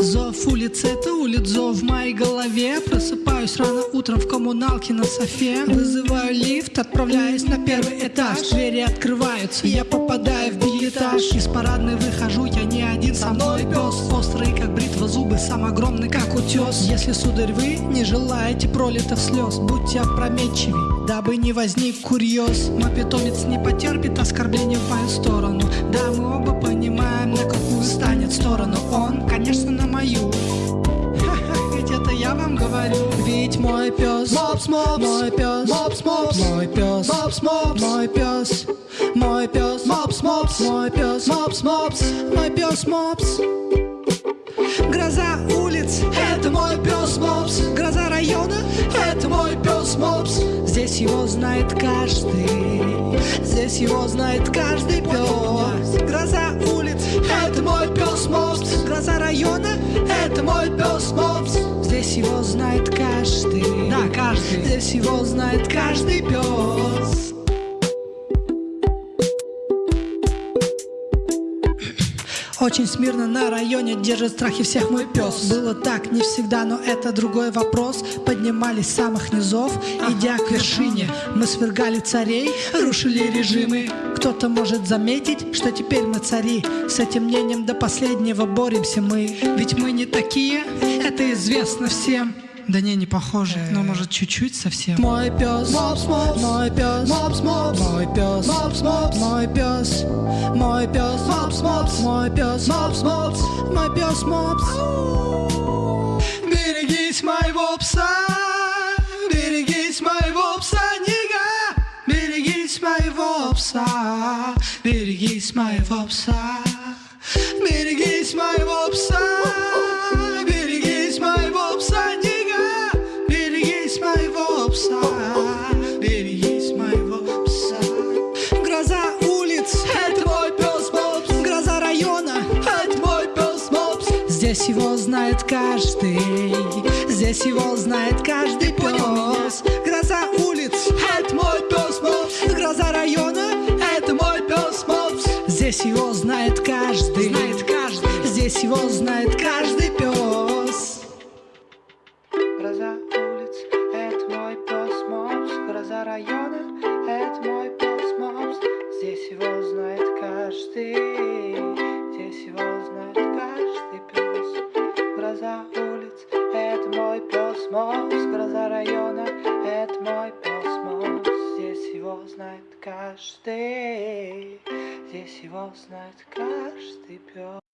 Зов улиц это улиц, зов в моей голове. Просыпаюсь рано утром в коммуналке на софе. Вызываю лифт, отправляюсь на первый этаж. Двери открываются, я попадаю в билетаж Из парадной выхожу, я не один, со мной пес. Острый как бритва зубы, сам огромный как утес. Если, сударь, вы не желаете пролитых слез Будьте опрометчивей, дабы не возник курьез. Мой питомец не потерпит оскорбления в мою сторону. Да, мы оба понимаем, на какую Ведь мой пес Мопс, мопс. Мой пес Мопс, мопс. Мой пес Мопс, мопс. Мой пес Мой пес Мопс, мопс. Мой пес Мопс, мопс. Мой пес Мопс. Гроза улиц. Это мой пес Мопс. Гроза района. Это мой пес Мопс. Здесь его знает каждый. Здесь его знает каждый пес каждый Здесь его знает каждый пес. Очень смирно на районе держит страхи всех мой пес. Было так не всегда, но это другой вопрос. Поднимались с самых низов, идя к вершине. Мы свергали царей, рушили режимы. Кто-то может заметить, что теперь мы цари. С этим мнением до последнего боремся мы. Ведь мы не такие, это известно всем да не, не похоже, но может чуть-чуть совсем. Мой пес, мопс, мопс, мой пес, мопс, мопс, мой пес, мопс, мопс, мой пес, мой пес, мопс, мопс, мой пес, мопс, мопс, мой пес, мопс. Берегись моего пса, берегись моего пса, нига, берегись моего пса, берегись моего пса, Здесь его знает каждый, здесь его знает каждый пес. Гроза улиц, это мой пес Мопс. Гроза района, это мой пес Мопс. Здесь его знает каждый, знает каждый. Здесь его знает каждый пес. Гроза улиц, это мой пес Мопс Гроза района, это мой пес Мопс Здесь его знает каждый Мопс Гроза района, это мой пес Здесь его знает каждый Здесь его знает каждый пес